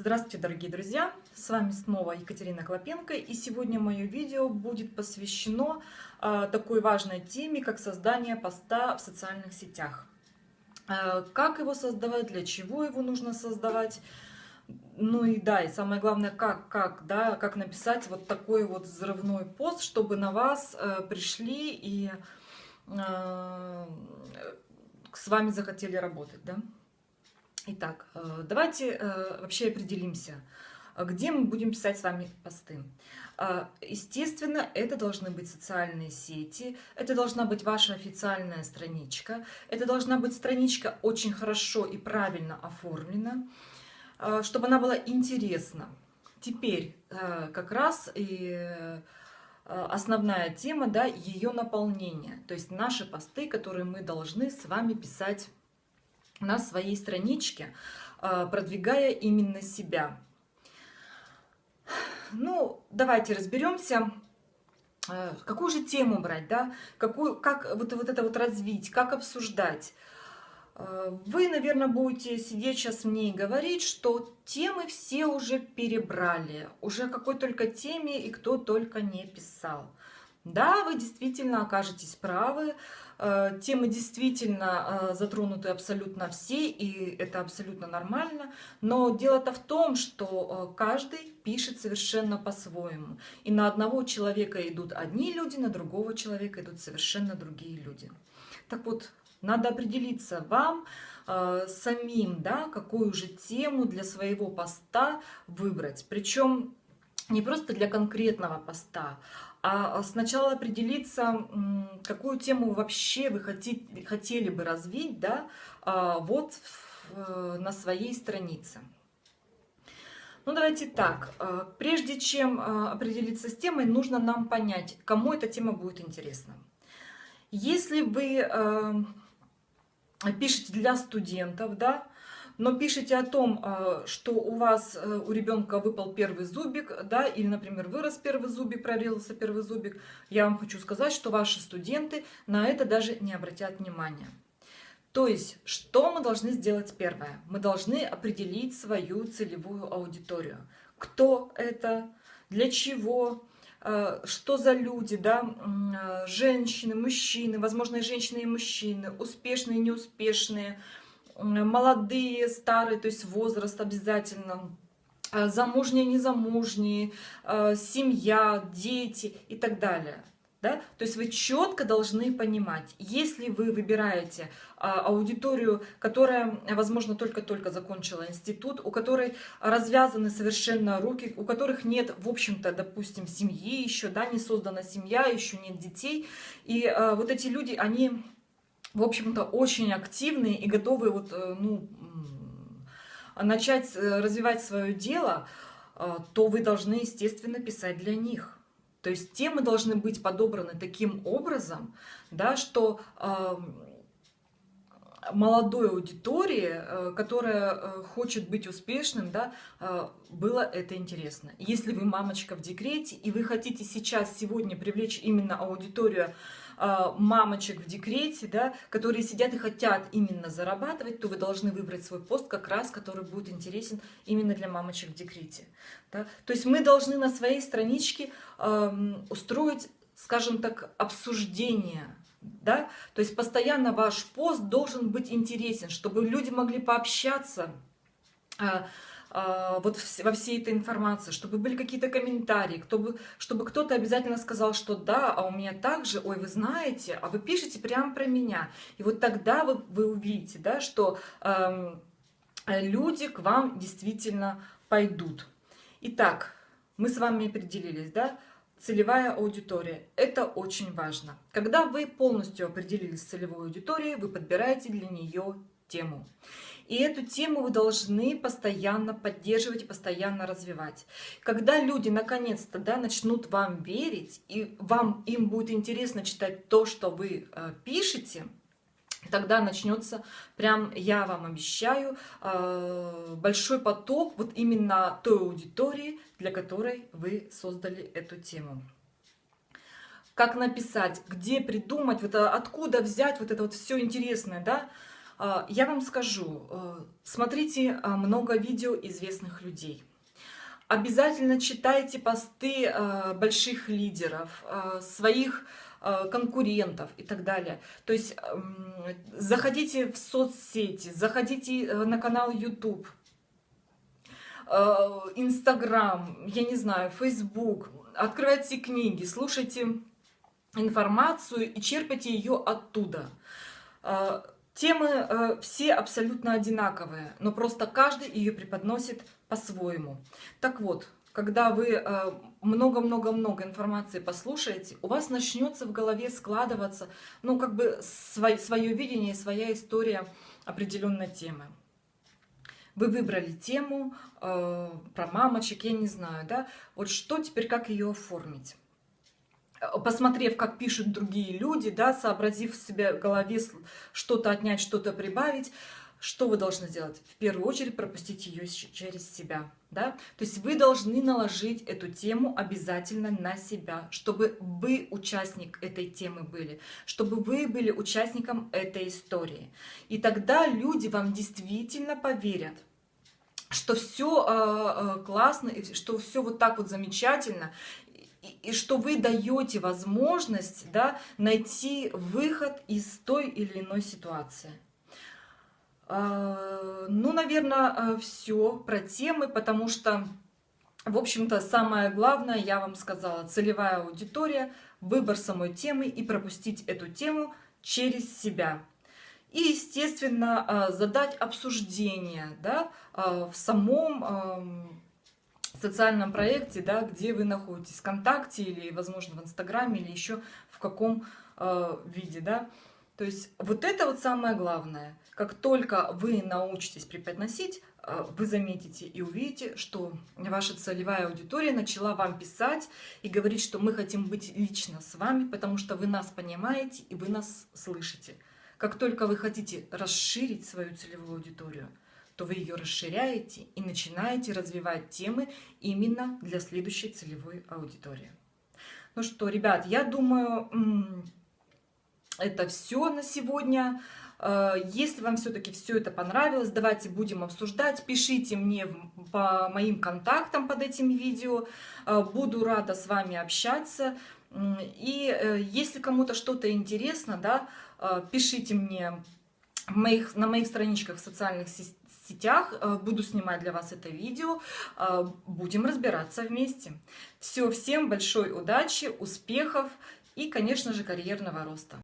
Здравствуйте, дорогие друзья! С вами снова Екатерина Клопенко, и сегодня мое видео будет посвящено э, такой важной теме, как создание поста в социальных сетях. Э, как его создавать, для чего его нужно создавать, ну и да, и самое главное, как, как, да, как написать вот такой вот взрывной пост, чтобы на вас э, пришли и э, с вами захотели работать, да. Итак, э, давайте э, вообще определимся, где мы будем писать с вами посты. Э, естественно, это должны быть социальные сети, это должна быть ваша официальная страничка, это должна быть страничка очень хорошо и правильно оформлена, чтобы она была интересна. Теперь как раз и основная тема, да, ее наполнение, то есть наши посты, которые мы должны с вами писать на своей страничке, а, продвигая именно себя. Ну, давайте разберемся, а, какую же тему брать, да, какую, как вот, вот это вот развить, как обсуждать. А, вы, наверное, будете сидеть сейчас мне и говорить, что темы все уже перебрали, уже какой только теме и кто только не писал. Да, вы действительно окажетесь правы, Э, темы действительно э, затронуты абсолютно все, и это абсолютно нормально. Но дело-то в том, что э, каждый пишет совершенно по-своему. И на одного человека идут одни люди, на другого человека идут совершенно другие люди. Так вот, надо определиться вам, самим, да, какую же тему для своего поста выбрать. Причем не просто для конкретного поста, а сначала определиться, какую тему вообще вы хотите, хотели бы развить, да, а, вот э, на своей странице. Ну, давайте так. Э, прежде чем определиться с темой, нужно нам понять, кому эта тема будет интересна. Если вы пишете для студентов, да, но пишете о том, а, что у вас, э, у ребенка выпал первый зубик, да, или, например, вырос первый зубик, прорезался первый зубик, я вам хочу сказать, что ваши студенты на это даже не обратят внимания. То есть, что мы должны сделать первое? Мы должны определить свою целевую аудиторию. Кто это, для чего, э, что за люди, да, э, женщины, мужчины, возможно, и женщины и мужчины, успешные, неуспешные, молодые, старые, то есть возраст обязательно, э, замужние, незамужние, э, семья, дети и так далее. Да? То есть вы четко должны понимать, если вы выбираете а, аудиторию, которая, возможно, только-только закончила институт, у которой развязаны совершенно руки, у которых нет, в общем-то, допустим, семьи еще, да, не создана семья, еще нет детей, и а, вот эти люди, они в общем-то, очень активные и готовы вот, э, ну, начать э, развивать свое дело, э, то вы должны, естественно, писать для них. То есть темы должны быть подобраны таким образом, да, что молодой аудитории, которая хочет быть успешным, да, было это интересно. Если вы мамочка в декрете, и вы хотите сейчас, сегодня привлечь именно аудиторию мамочек в декрете, да, которые сидят и хотят именно зарабатывать, то вы должны выбрать свой пост как раз, который будет интересен именно для мамочек в декрете. Да. То есть мы должны на своей страничке э, устроить, скажем так, обсуждение, да, то есть постоянно ваш пост должен быть интересен, чтобы люди могли пообщаться, а, вот во всей этой информации, чтобы были какие-то комментарии, чтобы, чтобы кто-то обязательно сказал, что да, а у меня также, ой, вы знаете, а вы пишете прямо про меня. И вот тогда вы, вы увидите, да, что э, люди к вам действительно пойдут. Итак, мы с вами определились, да, целевая аудитория. Это очень важно. Когда вы полностью определились с целевой аудиторией, вы подбираете для нее тему. И эту тему вы должны постоянно поддерживать и постоянно развивать. Когда люди наконец-то да, начнут вам верить, и вам им будет интересно читать то, что вы э, пишете, тогда начнется, прям я вам обещаю, э, большой поток вот именно той аудитории, для которой вы создали эту тему как написать, где придумать, вот, откуда взять вот это вот все интересное, да, А, я вам скажу, э, смотрите а, много видео известных людей. Обязательно читайте посты э, больших лидеров, э, своих конкурентов и так далее. То есть эм, заходите в соцсети, заходите на канал YouTube, Инстаграм, я не знаю, Фейсбук, открывайте книги, слушайте информацию и черпайте ее оттуда. Темы э, все абсолютно одинаковые, но просто каждый ее преподносит по-своему. Так вот, когда вы э, много-много-много информации послушаете, у вас начнется в голове складываться, ну, как бы свой, свое видение, своя история определенной темы. Вы выбрали тему э, про мамочек, я не знаю, да, вот что теперь, как ее оформить? Посмотрев, как пишут другие люди, да, сообразив в себе в голове что-то отнять, что-то прибавить, что вы должны сделать? В первую очередь пропустить ее через себя. Да? То есть вы должны наложить эту тему обязательно на себя, чтобы вы участник этой темы были, чтобы вы были участником этой истории. И тогда люди вам действительно поверят, что все э, э, классно, что все вот так вот замечательно, и, что вы даете возможность да, найти выход из той или иной ситуации. А, ну, наверное, а, все про темы, потому что, в общем-то, самое главное, я вам сказала, целевая аудитория, выбор самой темы и пропустить эту тему через себя. И, естественно, а, задать обсуждение да, в самом социальном проекте, да, где вы находитесь, ВКонтакте или, возможно, в Инстаграме или еще в каком э, виде, да. То есть вот это вот самое главное. Как только вы научитесь преподносить, э, вы заметите и увидите, что ваша целевая аудитория начала вам писать и говорить, что мы хотим быть лично с вами, потому что вы нас понимаете и вы нас слышите. Как только вы хотите расширить свою целевую аудиторию, то вы ее расширяете и начинаете развивать темы именно для следующей целевой аудитории. Ну что, ребят, я думаю, это все на сегодня. Э, если вам все-таки все это понравилось, давайте будем обсуждать. Пишите мне по моим контактам под этим видео. Э, буду рада с вами общаться. И э, если кому-то что-то интересно, да, пишите мне моих, на моих страничках в социальных сетях. Э, буду снимать для вас это видео. Э, будем разбираться вместе. Все, всем большой удачи, успехов и, конечно же, карьерного роста.